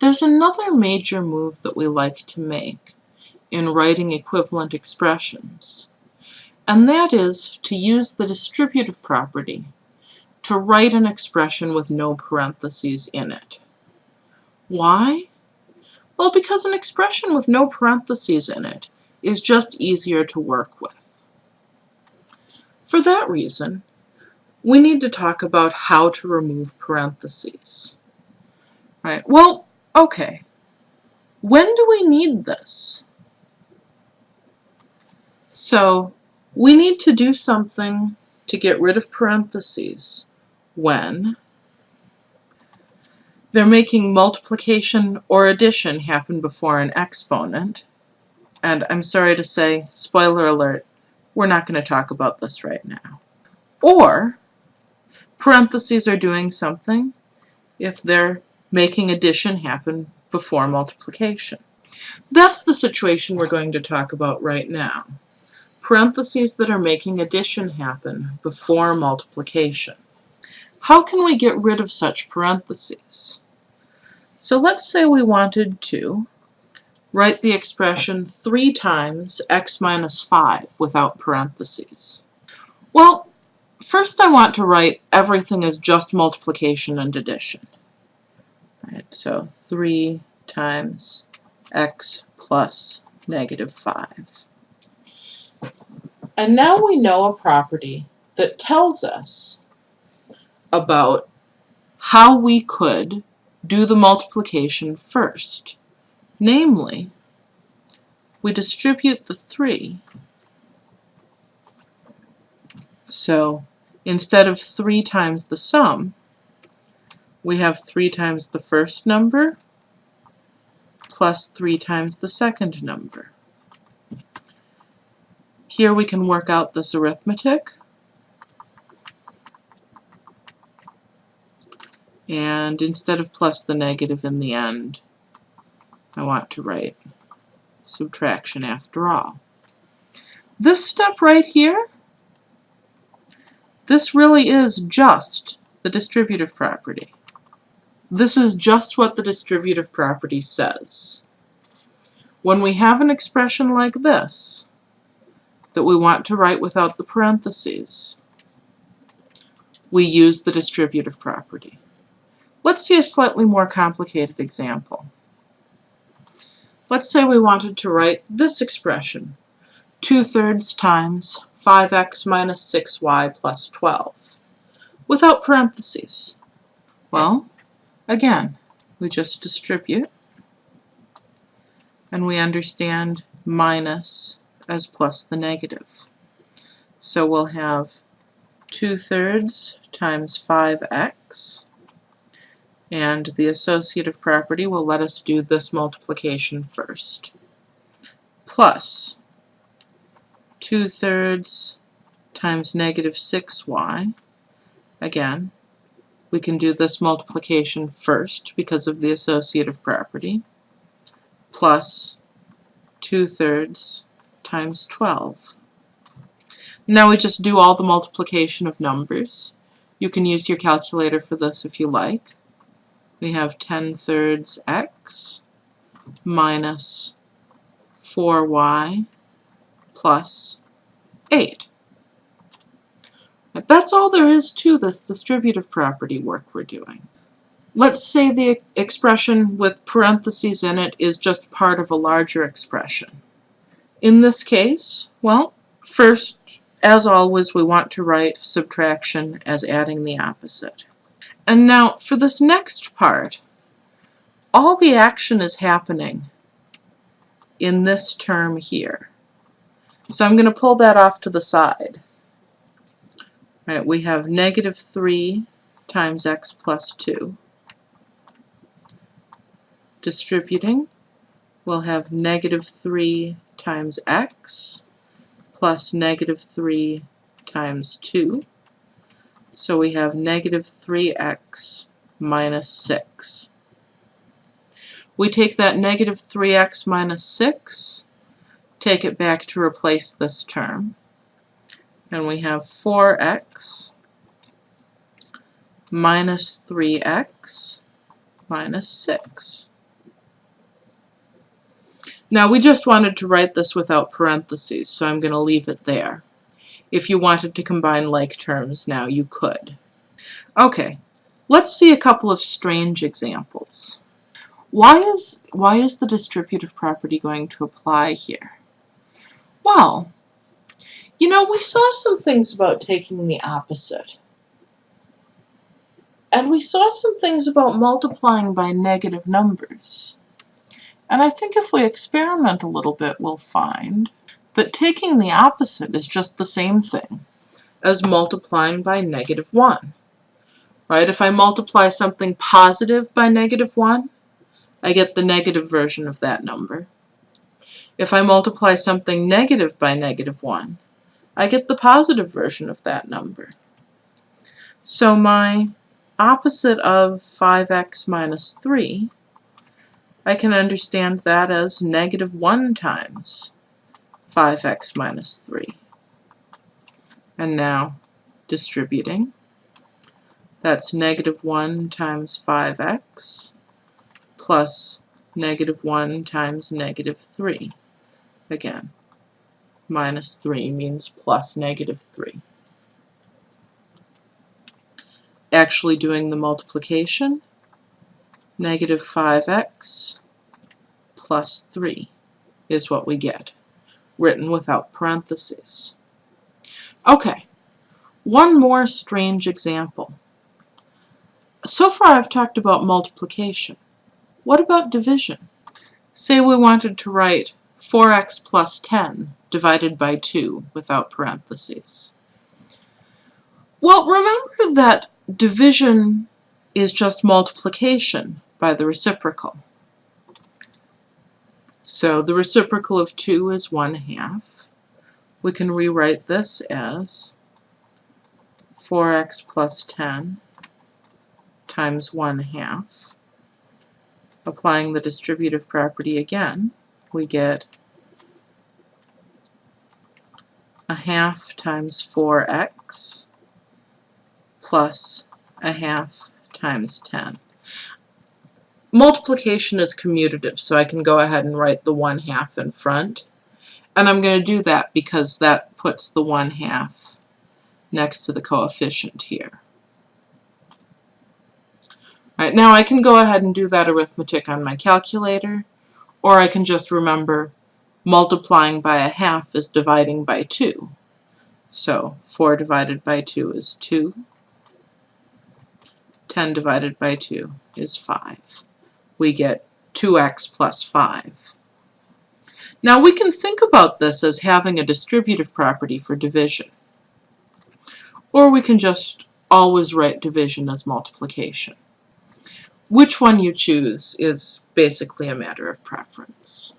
There's another major move that we like to make in writing equivalent expressions, and that is to use the distributive property to write an expression with no parentheses in it. Why? Well, because an expression with no parentheses in it is just easier to work with. For that reason, we need to talk about how to remove parentheses. Right, well, okay. When do we need this? So, we need to do something to get rid of parentheses when they're making multiplication or addition happen before an exponent. And I'm sorry to say, spoiler alert, we're not going to talk about this right now. Or parentheses are doing something if they're making addition happen before multiplication. That's the situation we're going to talk about right now. Parentheses that are making addition happen before multiplication. How can we get rid of such parentheses? So let's say we wanted to write the expression 3 times x minus 5 without parentheses. Well, first I want to write everything as just multiplication and addition. Right, so 3 times x plus negative 5. And now we know a property that tells us about how we could do the multiplication first. Namely, we distribute the 3. So instead of 3 times the sum, we have 3 times the first number plus 3 times the second number. Here we can work out this arithmetic. And instead of plus the negative in the end, I want to write subtraction after all. This step right here, this really is just the distributive property. This is just what the distributive property says. When we have an expression like this, that we want to write without the parentheses, we use the distributive property. Let's see a slightly more complicated example. Let's say we wanted to write this expression, 2 thirds times 5x minus 6y plus 12, without parentheses. Well, again, we just distribute, and we understand minus as plus the negative. So we'll have 2 thirds times 5x and the associative property will let us do this multiplication first. Plus 2 thirds times negative 6y. Again, we can do this multiplication first because of the associative property. Plus 2 thirds times 12. Now we just do all the multiplication of numbers. You can use your calculator for this if you like we have 10 thirds x minus 4y plus 8. That's all there is to this distributive property work we're doing. Let's say the expression with parentheses in it is just part of a larger expression. In this case, well, first, as always, we want to write subtraction as adding the opposite. And now for this next part, all the action is happening in this term here. So I'm going to pull that off to the side. Right, we have negative 3 times x plus 2. Distributing, we'll have negative 3 times x plus negative 3 times 2. So we have negative 3x minus 6. We take that negative 3x minus 6, take it back to replace this term, and we have 4x minus 3x minus 6. Now we just wanted to write this without parentheses, so I'm going to leave it there. If you wanted to combine like terms now, you could. Okay, let's see a couple of strange examples. Why is, why is the distributive property going to apply here? Well, you know, we saw some things about taking the opposite. And we saw some things about multiplying by negative numbers. And I think if we experiment a little bit, we'll find that taking the opposite is just the same thing as multiplying by negative 1. Right? If I multiply something positive by negative 1, I get the negative version of that number. If I multiply something negative by negative 1, I get the positive version of that number. So my opposite of 5x minus 3 I can understand that as negative 1 times 5x minus 3. And now distributing. That's negative 1 times 5x plus negative 1 times negative 3. Again, minus 3 means plus negative 3. Actually doing the multiplication, negative 5x plus 3 is what we get, written without parentheses. Okay, one more strange example. So far I've talked about multiplication. What about division? Say we wanted to write 4x plus 10 divided by 2 without parentheses. Well, remember that division is just multiplication by the reciprocal. So the reciprocal of 2 is 1 half. We can rewrite this as 4x plus 10 times 1 half. Applying the distributive property again, we get a half times 4x plus a half times 10. Multiplication is commutative, so I can go ahead and write the 1 half in front. And I'm going to do that because that puts the 1 half next to the coefficient here. All right, now I can go ahead and do that arithmetic on my calculator, or I can just remember multiplying by a half is dividing by 2. So 4 divided by 2 is 2. 10 divided by 2 is 5 we get 2x plus 5. Now we can think about this as having a distributive property for division. Or we can just always write division as multiplication. Which one you choose is basically a matter of preference.